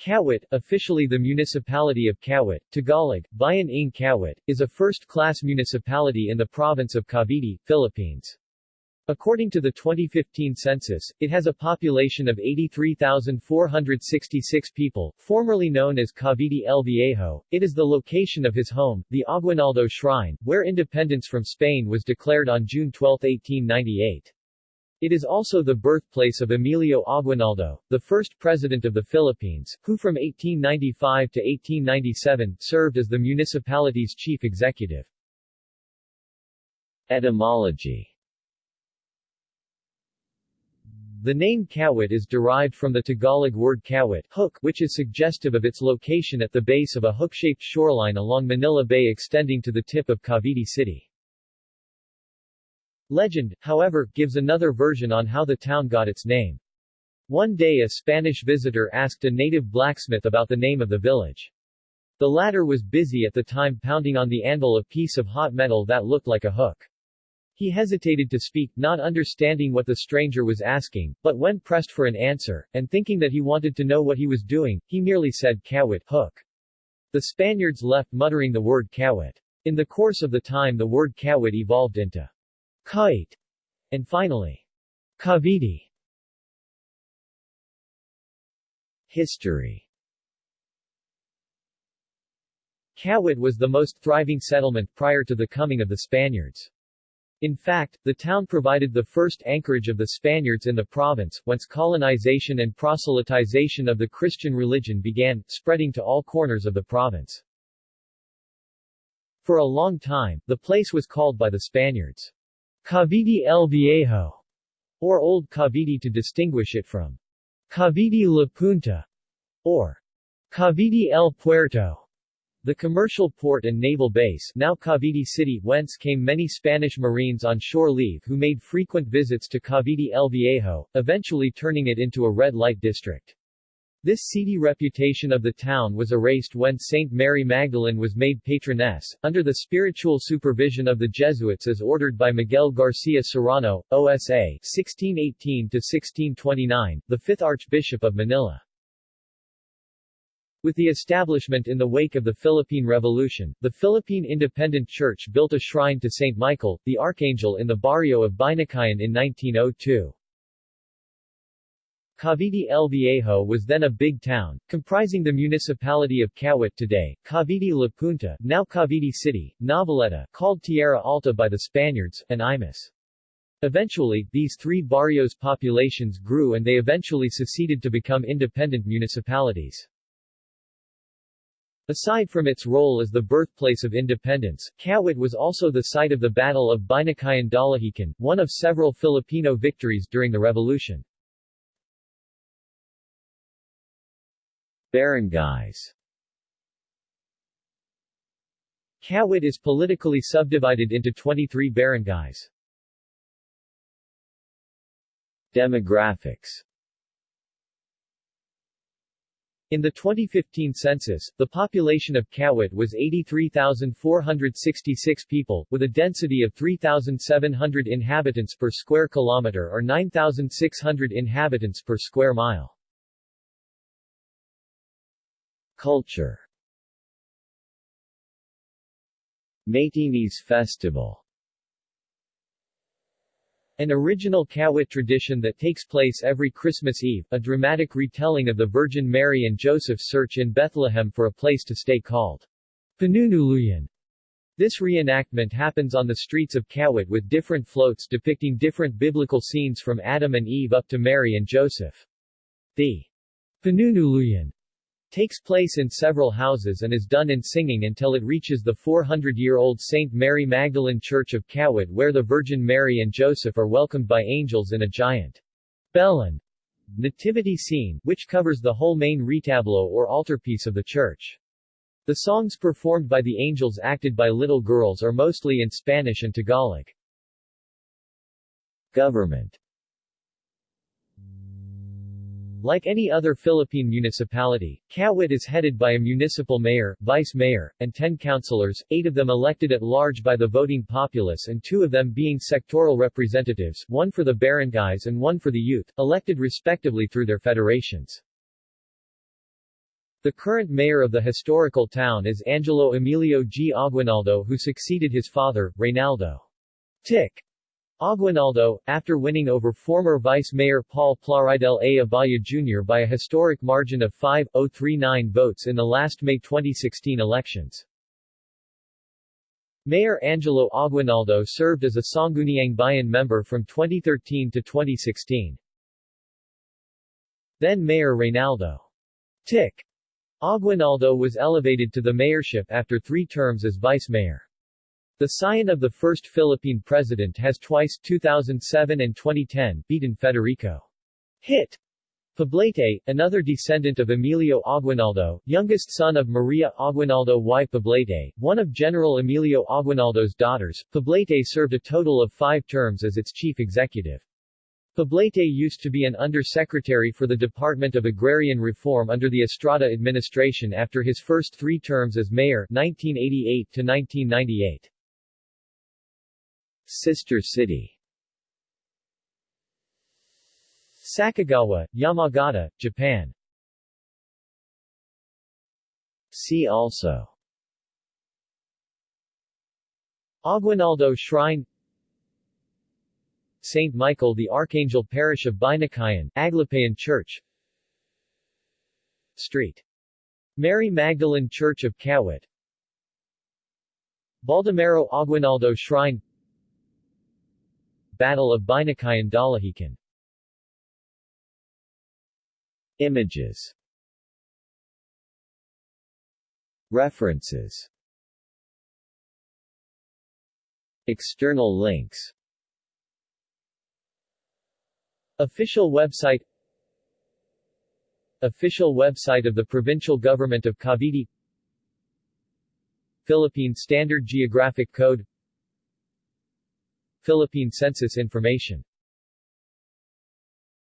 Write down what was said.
Kawit, officially the municipality of Kawit, Tagalog, Bayan ng Kawit, is a first-class municipality in the province of Cavite, Philippines. According to the 2015 census, it has a population of 83,466 people, formerly known as Cavite El Viejo. It is the location of his home, the Aguinaldo Shrine, where independence from Spain was declared on June 12, 1898. It is also the birthplace of Emilio Aguinaldo, the first president of the Philippines, who from 1895 to 1897 served as the municipality's chief executive. Etymology The name Kawit is derived from the Tagalog word kawit hook, which is suggestive of its location at the base of a hook-shaped shoreline along Manila Bay extending to the tip of Cavite City. Legend, however, gives another version on how the town got its name. One day a Spanish visitor asked a native blacksmith about the name of the village. The latter was busy at the time pounding on the anvil a piece of hot metal that looked like a hook. He hesitated to speak, not understanding what the stranger was asking, but when pressed for an answer, and thinking that he wanted to know what he was doing, he merely said kawit hook. The Spaniards left muttering the word kawit. In the course of the time the word kawit evolved into kite, and finally, Cavite. History Kawit was the most thriving settlement prior to the coming of the Spaniards. In fact, the town provided the first anchorage of the Spaniards in the province, whence colonization and proselytization of the Christian religion began, spreading to all corners of the province. For a long time, the place was called by the Spaniards, Cavite el Viejo, or Old Cavite to distinguish it from Cavite La Punta, or Cavite el Puerto. The commercial port and naval base now Cavite City whence came many Spanish Marines on shore leave who made frequent visits to Cavite el Viejo, eventually turning it into a red light district. This seedy reputation of the town was erased when Saint Mary Magdalene was made patroness, under the spiritual supervision of the Jesuits as ordered by Miguel Garcia Serrano, OSA 1618-1629, the fifth Archbishop of Manila. With the establishment in the wake of the Philippine Revolution, the Philippine Independent Church built a shrine to Saint Michael, the Archangel in the barrio of Binakayan in 1902. Cavite El Viejo was then a big town, comprising the municipality of Kawit today, Cavite La Punta, now Cavite City, Noveleta, called Tierra Alta by the Spaniards, and Imus. Eventually, these three barrios' populations grew and they eventually seceded to become independent municipalities. Aside from its role as the birthplace of independence, Kawit was also the site of the Battle of Binakayan Dalahican, one of several Filipino victories during the revolution. Barangays Kawit is politically subdivided into 23 barangays. Demographics in the 2015 census, the population of Kawit was 83,466 people, with a density of 3,700 inhabitants per square kilometer or 9,600 inhabitants per square mile. Culture Maytinis Festival An original Kawit tradition that takes place every Christmas Eve, a dramatic retelling of the Virgin Mary and Joseph's search in Bethlehem for a place to stay called Panunuluyan. This reenactment happens on the streets of Kawit with different floats depicting different biblical scenes from Adam and Eve up to Mary and Joseph. The Panunuluyan takes place in several houses and is done in singing until it reaches the 400-year-old St. Mary Magdalene Church of Kawit where the Virgin Mary and Joseph are welcomed by angels in a giant Belen nativity scene, which covers the whole main retablo or altarpiece of the church. The songs performed by the angels acted by little girls are mostly in Spanish and Tagalog. Government like any other Philippine municipality, Kawit is headed by a municipal mayor, vice mayor, and ten councilors, eight of them elected at large by the voting populace and two of them being sectoral representatives, one for the barangays and one for the youth, elected respectively through their federations. The current mayor of the historical town is Angelo Emilio G. Aguinaldo who succeeded his father, Reynaldo Tick Aguinaldo, after winning over former Vice Mayor Paul Plaridel A. Abaya Jr. by a historic margin of 5,039 votes in the last May 2016 elections. Mayor Angelo Aguinaldo served as a Sangguniang Bayan member from 2013 to 2016. Then Mayor Reynaldo Tick Aguinaldo was elevated to the mayorship after three terms as vice mayor. The scion of the first Philippine president has twice 2007 and 2010 beaten Federico Hit Poblete, another descendant of Emilio Aguinaldo, youngest son of Maria Aguinaldo y Poblete, one of General Emilio Aguinaldo's daughters, Poblete served a total of five terms as its chief executive. Poblete used to be an undersecretary for the Department of Agrarian Reform under the Estrada administration after his first three terms as mayor 1988 to 1998. Sister city. Sakegawa, Yamagata, Japan. See also. Aguinaldo Shrine. St. Michael the Archangel Parish of Binakayan, Aglipayan Church. Street. Mary Magdalene Church of Kawit Baldomero Aguinaldo Shrine Battle of Binakayan Dalahican Images. References. External links. Official website. Official website of the Provincial Government of Cavite. Philippine Standard Geographic Code Philippine Census Information